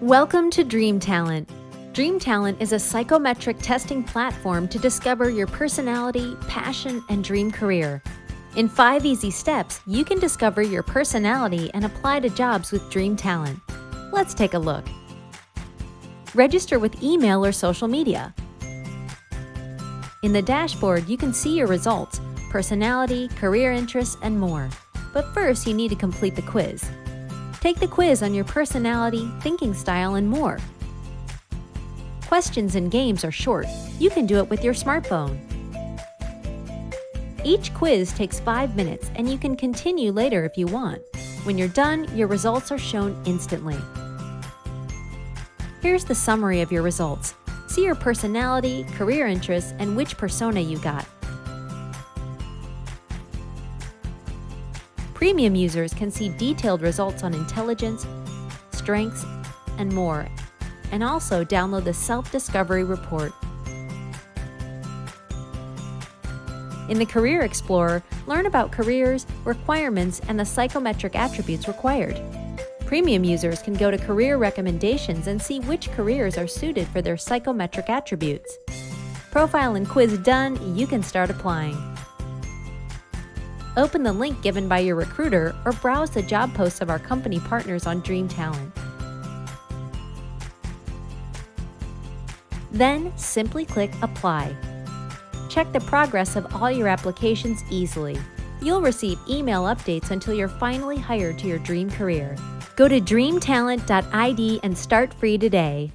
Welcome to Dream Talent. Dream Talent is a psychometric testing platform to discover your personality, passion, and dream career. In five easy steps, you can discover your personality and apply to jobs with Dream Talent. Let's take a look. Register with email or social media. In the dashboard, you can see your results, personality, career interests, and more. But first, you need to complete the quiz. Take the quiz on your personality, thinking style, and more. Questions and games are short. You can do it with your smartphone. Each quiz takes five minutes and you can continue later if you want. When you're done, your results are shown instantly. Here's the summary of your results. See your personality, career interests, and which persona you got. Premium users can see detailed results on intelligence, strengths, and more, and also download the Self-Discovery Report. In the Career Explorer, learn about careers, requirements, and the psychometric attributes required. Premium users can go to Career Recommendations and see which careers are suited for their psychometric attributes. Profile and quiz done, you can start applying. Open the link given by your recruiter or browse the job posts of our company partners on Dream Talent. Then simply click Apply. Check the progress of all your applications easily. You'll receive email updates until you're finally hired to your dream career. Go to dreamtalent.id and start free today.